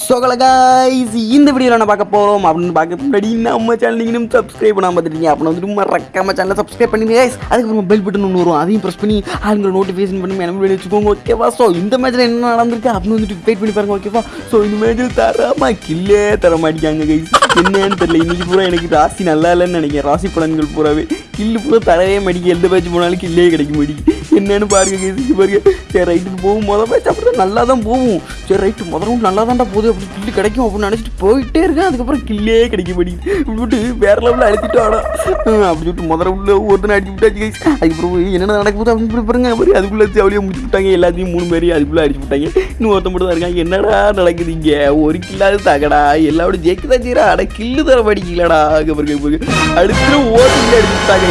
சோகல இந்த வீடியோவில் நான் பார்க்க போகிறோம் அப்படின்னு பார்க்க முன்னாடி நம்ம சேனல் நீங்களும் சப்ஸ்கிரைப் பண்ணாம பார்த்துட்டீங்க அப்படின்னு வந்துட்டு மறக்காம சேனலை சப்ஸ்கிரைப் பண்ணி guys. அதுக்கப்புறம் பெல் பட்டன் ஒன்று வரும். அதையும் ப்ரெஸ் பண்ணி ஆளுங்களை நோட்டிஃபிகேஷன் பண்ணி எனக்கு வெளியே வச்சுக்கோங்க ஓகேவா ஸோ இந்த மேட்ச்சில் என்ன நடந்திருக்கு அப்படின்னு வந்துட்டு வெயிட் பண்ணி பாருங்க ஓகேவா ஸோ இந்த மேட்ச்சில் தரமா கில்லே தர மாட்டேங்காங்க கைஸ் என்னன்னு தெரியல. இன்னைக்கு பூரா எனக்கு ராசி நல்லா இல்லைன்னு நினைக்கிறேன். ராசி பலன்கள் பூராவே. கில்லு ஃபுல்லாக தரவே மாட்டேங்க எந்த பேட்ச் போனாலும் கில்லே கிடைக்க மாட்டேங்குது. என்னன்னு பாருங்க கேசிக்கு பாருங்க. சரி ரைட்டுக்கு போகும். மொதல் பேட்ச் அப்படி நல்லா தான் போகும். சரி ரைட்டு முதல் ரவுண்ட் நல்லா தான்டா போகுது. அப்படி கில்லு கிடைக்கும் அப்படின்னு நினச்சிட்டு போயிட்டே இருக்கேன். அதுக்கப்புறம் கில்லே கிடைக்க மாட்டேங்குது. இப்படி விட்டு வேற லெவலில் அடிச்சுட்டு ஆடா அப்படி சொல்லிட்டு முதல் ரவுண்டில் ஒருத்தனை அடிச்சு விட்டாச்சு கேஸ் அதுக்கப்புறம் என்னென்ன நடக்க போகுது அப்படின்னு சொல்லி பாருங்க. பாரு அதுக்குள்ளே அவளையே முடிச்சு விட்டாங்க. எல்லாத்தையும் மூணு பேரையும் அதுக்குள்ளே அடிச்சு விட்டாங்க. இன்னும் ஒருத்த மட்டும் தான் இருக்காங்க என்னடா நடக்குது இங்கே? ஒரு கில்லாது தாக்கடா எல்லாரோட ஜெயிக்க தான் செய்கிறா அட கில்லு தர படிக்கலடா அதுக்கப்புறம் அடுத்து ஓட்டு அடிச்சு விட்டாங்க.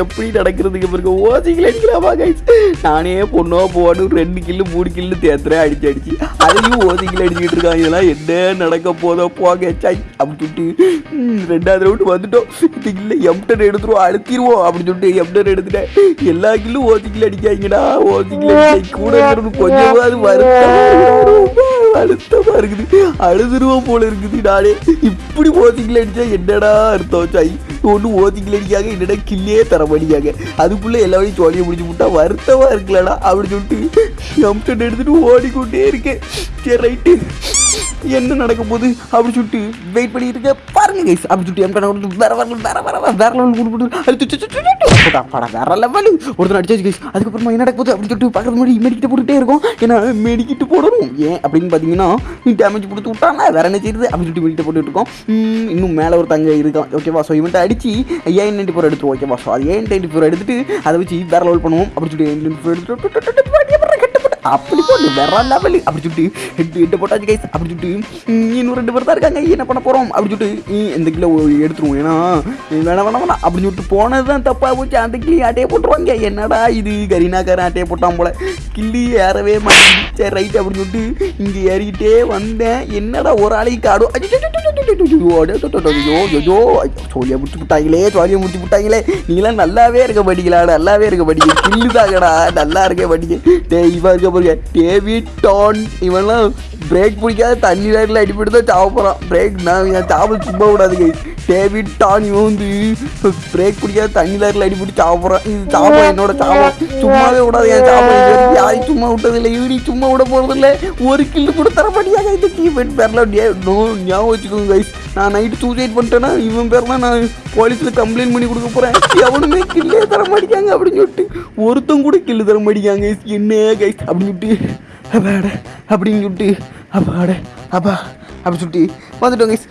எப்படி நடக்கிறதுக்கு பாருங்க. ஓசிங்கில் அடிக்கலாமா கைஸ் நானே பொண்ணோ போன்னு ரெண்டு கில்லு மூணு கில்லு தேத்துறேன் அடிச்சு அடிச்சு. அதையும் ஓசிங்கில் அடிச்சுக்கிட்டு இருக்காங்க. இதெல்லாம் என்ன நடக்க போதோ போக சாய் அப்படி சொல்லிட்டு ரெண்டாவது ரவுண்டு வந்துட்டோம். இந்த கில்ல எம்டன் எடுத்துருவோம் அழுத்திடுவோம் அப்படின்னு சொல்லிட்டு எம்டன் எடுத்துட்டேன். எல்லா கில்லும் ஓசிங்கில் அடிக்காங்கடா ஓசிங்கில் கூட கொஞ்சமாவது வருத்தம் அழுத்தமா இருக்குது. அழுதுருவோம் போல இருக்குது நானே. இப்படி ஓசிங்கில் அடிச்சா என்னடா அர்த்தம் சாய் ஒன்று ஓசிங்கில் என்னடா கில்லே தர மாட்டேங்காங்க அதுக்குள்ளே எல்லா வழியும் முடிச்சு விட்டா வருத்தமாக இருக்கலடா அப்படின்னு சொல்லிட்டு எம்டன் எடுத்துட்டு ஓடிக்கொண்டே இருக்கேன். சரி ரைட்டு. என்ன நடக்க போகுது அப்படின்னு சொல்லிட்டு வெயிட் பண்ணிட்டு இருக்க பாருங்க கைஸ் அப்படின்னு சொல்லிட்டு எம்டன் கொடுத்து வேற வேற வேற வேற வேற வேற லெவல் கொடுத்து அது வேற லெவல் ஒருத்தர் அடிச்சாச்சு கைஸ் அதுக்கப்புறமா என்ன நடக்க போகுது அப்படி சொல்லிட்டு பார்க்குறது முன்னாடி மெடிக்கிட்டு போட்டுட்டே இருக்கும். ஏன்னா மெடிக்கிட்டு போடணும். ஏன் அப்படின்னு பார்த்தீங்கன்னா நீ டேமேஜ் கொடுத்து விட்டானா? வேற என்ன செய்யுது அப்படின்னு சொல்லிட்டு மெடிக்கிட்டு போட்டுட்டு இருக்கோம். இன்னும் மேலே ஒரு தங்க இருக்கான். ஓகேவா ஸோ இவன்ட்ட அடிச்சு ஏன் நைன்டி ஃபோர் எடுத்துருவோம் ஓகேவா ஸோ அது ஏன் நைன்டி ஃபோர் எடுத்துட்டு அதை வச்சு வேற லெவல் பண்ணுவோம் அப்படி சொல்லிட்டு ஏன் நைன்டி ஃபோர் எடுத்துட்டு அப்படி போட்டு வேற லெவல் அப்படி சொல்லிட்டு ஹெட் ஹெட் போட்டாச்சு கைஸ் அப்படி சொல்லிட்டு இன்னும் ரெண்டு பேர் தான் இருக்காங்க என்ன பண்ண போகிறோம் அப்படி சொல்லிட்டு இந்த கிலோ எடுத்துருவோம் ஏன்னா வேணாம் வேணாம் வேணாம் அப்படின்னு சொல்லிட்டு போனது தான் தப்பாக போச்சு அந்த கிளி ஆட்டையே போட்டுருவாங்க என்னடா இது கரீனாக்காரன் ஆட்டையே போட்டான் போல கிள்ளி ஏறவே மாட்டேன் சரி ரைட் அப்படின்னு சொல்லிட்டு இங்கே ஏறிக்கிட்டே வந்தேன். என்னடா ஒரு ஆளையும் காடும் ஐயோ சோழியை முடிச்சு விட்டாங்களே சோழியை முடிச்சு விட்டாங்களே. நீங்களாம் நல்லாவே இருக்க படிக்கலா நல்லாவே இருக்க படிக்க கில்லு தாங்கடா நல்லா இருக்க படிக்க டே இவன் இருக்க பாருங்க. டேவிட் டான் இவன்லாம் பிரேக் பிடிக்காத தண்ணி நேரில் அடிப்பட்டு தான் சாப்பிட்றான் போகிறான் பிரேக் நான் சாப்பிட சும்மா விடாதுங்க. கை டேவிட் டான் இவன் வந்து பிரேக் பிடிக்காத தண்ணி நேரில் அடிப்பட்டு சாவ போகிறான் இது சாவம் என்னோட சாவம் சும்மாவே விடாது என் வரைக்கும் யாரையும் சும்மா விட்டதில்லை. இவனி சும்மா விட போகிறதில்ல ஒரு கில்லு கூட தர மாட்டியாங்க. இந்த டீம் பேரில். நோ ஞாபகம் வச்சுக்கோங்க கைஸ் நான் நைட்டு சூசைட் பண்ணிட்டேன்னா இவன் பேர்லாம் நான் போலீஸில் கம்ப்ளைண்ட் பண்ணி கொடுக்க போகிறேன் எவனுமே கில்லே தர மாட்டேங்காங்க அப்படின்னு சொல்லிட்டு ஒருத்தன் கூட கில்லு தர guys. என்ன கைஸ் அப்படின்னு சொல்லிட்டு அப்பாட அப்படின்னு சொல்லிட்டு அப்பாட அப்பா. அப்படி சொல்லிட்டு வந்துட்டோம் கைஸ்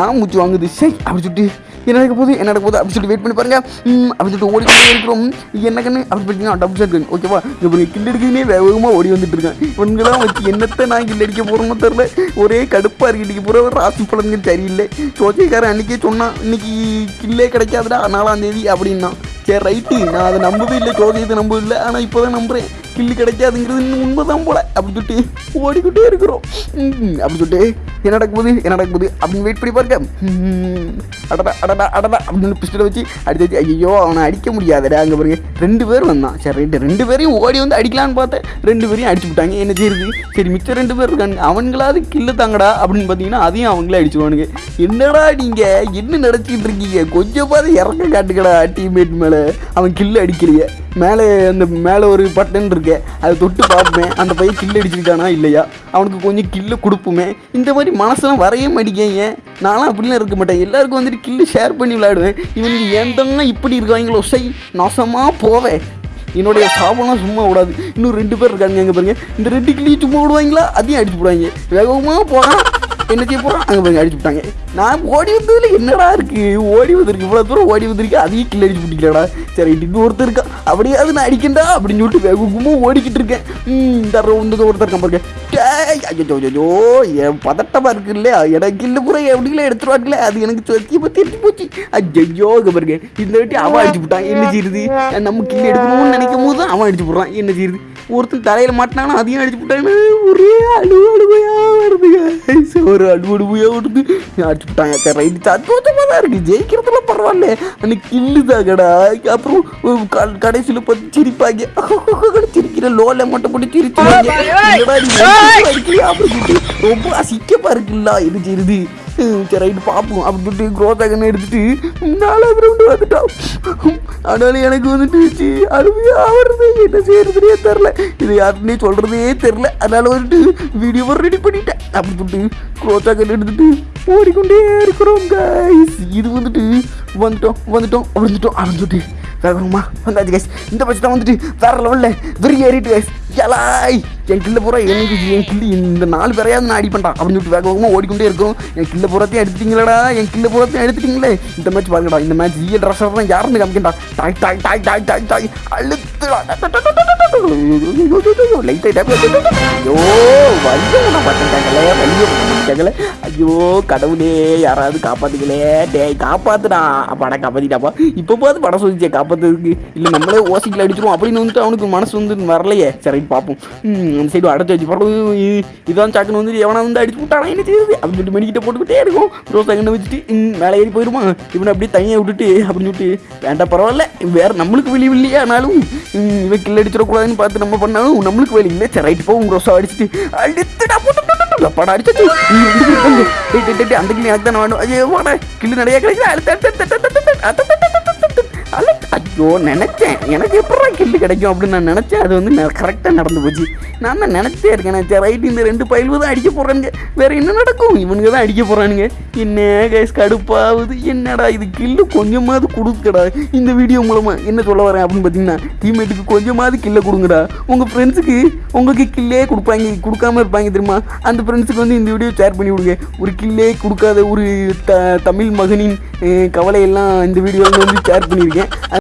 நான் மூச்சு வாங்குது? சரி அப்படி சொல்லிட்டு என்ன நடக்க போகுது? என்ன நடக்க போகுது? அப்படி சொல்லிட்டு வெயிட் பண்ணி பாருங்க. ம், அப்படி சொல்லிட்டு ஓடிக்கிட்டே இருக்கிறோம். என்ன கண்ணு அப்படி பார்த்தீங்கன்னா டபுள் ஷாட் கன் ஓகேவா இப்போ பாருங்க கில் எடுக்குதுனே வேகமாக ஓடி வந்துட்டு இருக்கேன். இவங்கெல்லாம் வச்சு என்னத்தை நான் கில் அடிக்க போகிறோமோ தெரில ஒரே கடுப்பாக இருக்கு இன்றைக்கி பூரா. ராசி பலன்கள் சரியில்லை. சோச்சைக்காரன் அன்றைக்கே சொன்னான் இன்னைக்கு கில்லே கிடைக்காதுடா நாலாம் தேதி அப்படின்னா சரி ரைட்டு நான் அதை நம்பவே இல்லை. சோதியத்தை நம்பவே இல்லை. ஆனால் இப்போ தான் நம்புகிறேன் கில்லு கிடைக்காதுங்கிறது இன்னும் உண்மைதான் போல. அப்படின்னு சொல்லிட்டு ஓடிக்கிட்டே இருக்கிறோம். ம், அப்படி சொல்லிட்டு என்ன நடக்கும்போது என்ன நடக்க அப்படின்னு வெயிட் பண்ணி பாருங்க. ம், அடடா அடடா அடடா. அப்படின்னு பிஸ்டலை வச்சு அடிச்சு ஐயோ அவனை அடிக்க முடியாதடா. அங்கே பாருங்க. ரெண்டு பேர் வந்தான். சரி ரைட்டு ரெண்டு பேரையும் ஓடி வந்து அடிக்கலான்னு பார்த்தேன். ரெண்டு பேரையும் அடிச்சு விட்டாங்க. என்ன செய்யுது சரி மிச்சம் ரெண்டு பேர் இருக்காங்க அவங்களாவது கில்லு தாங்கடா. அப்படின்னு பார்த்தீங்கன்னா அதையும் அவங்களே அடிச்சுடுவானுங்க என்னடா நீங்கள் என்ன நடத்திட்டு இருக்கீங்க? கொஞ்சம் இறங்க இறக்க காட்டுக்கடா டீம்மேட் மேலே. அவன் கில்லு அடிக்கிறீங்க மேலே அந்த மேலே ஒரு பட்டன் இருக்கே அதை தொட்டு பார்ப்பேன் அந்த பையன் கில்லு அடிச்சிருக்கானா இல்லையா? அவனுக்கு கொஞ்சம் கில்லு கொடுப்போமே. இந்த மாதிரி மனசெல்லாம் வரைய மாட்டேங்க நானும் அப்படிலாம் இருக்க மாட்டேன். எல்லாருக்கும் வந்துட்டு கில்லு ஷேர் பண்ணி விளையாடுவேன். இவனுக்கு ஏந்தங்க இப்படி இருக்காங்களோ? சை நாசமாக போவேன் என்னுடைய சாபம்லாம் சும்மா விடாது இன்னும் ரெண்டு பேர் இருக்காங்க எங்கே பாருங்க. இந்த ரெண்டு கிளியும் சும்மா விடுவாங்களா அதையும் அடிச்சு விடுவாங்க வேகமாக போகிறான் என்ன செய்ய போகிறோம் அங்கே போய் அடிச்சு விட்டாங்க. நான் ஓடி வந்ததுல என்னடா இருக்கு? ஓடி வந்திருக்கு. இவ்வளோ தூரம் ஓடி வந்திருக்கு? அதையும் கில் அடிச்சு விட்டுக்கலடா சரி இன்னும் ஒருத்தர் இருக்கான் அப்படியாவது நான் அடிக்கண்டா? அப்படின்னு சொல்லிட்டு வேகமாக ஓடிக்கிட்டு இருக்கேன். ம் இந்த வந்து ஒருத்தர் இருக்கான் பாருங்க. டேய், ஐயோ ஜோ என் பதட்டமாக இருக்கு இல்லையா? எனக்கு கில்லு பூரா எப்படிங்களே எடுத்துருவாங்களே அது எனக்கு சத்தியமாக தெரிஞ்சு போச்சு. ஐயோ பாருங்க. இந்த வாட்டி அவன் அடிச்சு விட்டான். என்ன செய்யுது நம்ம கில்லு எடுக்கணும்னு நினைக்கும் போது அவன் அடிச்சு போடுறான். என்ன செய்யுது ஒருத்தர் தலையில் மாட்டினாங்கன்னா அதையும் அடிச்சு விட்டாங்க ஒரே அழுவு அழுவையாக வருதுங்க ஒரு அழுவு அழுவையாக வருது அடிச்சு விட்டாங்க ரைட்டு அற்புதமாக தான் இருக்குது ஜெயிக்கிறதுல பரவாயில்ல அன்னைக்கு கில்லு தாங்கடா அப்புறம் கடைசியில் பார்த்து சிரிப்பாங்க சிரிக்கிற லோல மட்டும் போட்டு சிரிச்சு ரொம்ப அசிக்கமாக இருக்குல்ல இருது இருது சரி ரைட்டு பார்ப்போம் அப்படின்னு சொல்லிட்டு குரோத்தாகன்னு எடுத்துட்டு நாலாவது ரவுண்டு வந்துட்டோம். ஆனாலும் எனக்கு வந்துட்டு சி, அழுமையா வருது. என்ன செய்யறதுனே தெரில இது யாருன்னே சொல்கிறதே தெரில அதனால வந்துட்டு வீடியோவை ரெடி பண்ணிட்டேன். அப்படி சொல்லிட்டு குரோத்தாகன் எடுத்துட்டு ஓடிக்கொண்டே இருக்கிறோம் கைஸ் இது வந்துட்டு வந்துட்டோம் வந்துட்டோம் வந்துட்டோம் அப்படின்னு சொல்லிட்டு வேகமா வந்தாச்சு கைஸ் இந்த பட்சத்தை வந்துட்டு வேற லெவலில் வெறி ஏறிட்டு கைஸ் எலாய் என் கில்ல பூரா எனக்கு என் கில்லு இந்த நாலு பேரையாவது நான் அடி பண்ணிட்டான். அப்படின்னு சொல்லிட்டு வேக வேகமாக ஓடிக்கொண்டே இருக்கும். என் கில்ல பூரத்தையும் எடுத்துட்டீங்களடா. என் கில்ல பூரத்தையும் எடுத்துட்டீங்களே. இந்த மேட்ச் பாருங்கடா. இந்த மேட்ச் ஈ ரசர் தான் யாருன்னு காமிக்கண்டா? டாய் டாய் டாய் டாய் டாய் டாய். அழுத்துடா. ஐயோ வலிய விட மாட்டேங்காங்களே வலிய விட ஐயோ கடவுளே யாராவது காப்பாத்துங்களே. டேய் காப்பாத்துடா. படம் காப்பாத்திட்டாப்பா. இப்போ பார்த்து படம் சொல்லிச்சே காப்பாத்துறதுக்கு. இல்லை நம்மளே ஓசிக்கில் அடிச்சிருவோம். அப்படின்னு வந்துட்டு அவனுக்கு மனசு வந்து வரலையே. சரி பார்ப்போம் ம், அந்த சைடு அடைச்சி வச்சு படம் இதான் சாக்குன்னு வந்து எவனா வந்து அடிச்சு விட்டானா என்ன செய்யுது அப்படின்னு சொல்லிட்டு மெடிக்கிட்ட போட்டுக்கிட்டே இருக்கும். ரோஸ் அங்கே வச்சுட்டு ம், மேலே ஏறி போயிடுமா இவனை அப்படியே தனியாக விட்டுட்டு அப்படின்னு சொல்லிட்டு வேண்டாம் பரவாயில்ல. வேற நம்மளுக்கு வெளி வெளியே ஆனாலும். ம், இவன் கில் அடிச்சிடக்கூடாதுன்னு பார்த்து நம்ம பண்ணாலும் நம்மளுக்கு வெளி இல்லை சரி ரைட்டு போகும் ரோஸா அடிச்சுட்டு அடித்துடா போட்டு படம் அடிச்சு அந்த கிளி எனக்கு தானே வேணும் ஐயோ வாடா கில்லு நிறைய கிடைக்குது அடுத்து, ஐயோ நினச்சேன். எனக்கு எப்படா கில்லு கிடைக்கும் அப்படின்னு நான் நினச்சேன். அது வந்து கரெக்டாக நடந்து போச்சு. நான் தான் நினச்சே இருக்கேன். நான் ரைட் இந்த ரெண்டு பயில்வு தான் அடிக்க போகிறானுங்க வேறு என்ன நடக்கும்? இவனுங்க தான் அடிக்க போகிறானுங்க என்ன கைஸ் கடுப்பாகுது. என்னடா இது? கில்லு கொஞ்சமாவது கொடுக்கடா. இந்த வீடியோ மூலமாக என்ன சொல்ல வரேன் அப்படின்னு பார்த்தீங்கன்னா டீம்மேட்டுக்கு கொஞ்சமாவது கில்லை கொடுங்கடா. உங்கள் ஃப்ரெண்ட்ஸுக்கு உங்களுக்கு கில்லே கொடுப்பாங்க. கொடுக்காம இருப்பாங்க தெரியுமா? அந்த ஃப்ரெண்ட்ஸுக்கு வந்து இந்த வீடியோ ஷேர் பண்ணி விடுங்க. ஒரு கில்லே கொடுக்காத ஒரு த தமிழ் மகனின் கவலையெல்லாம் இந்த வீடியோவில் வந்து ஷேர் பண்ணியிருக்கேன்.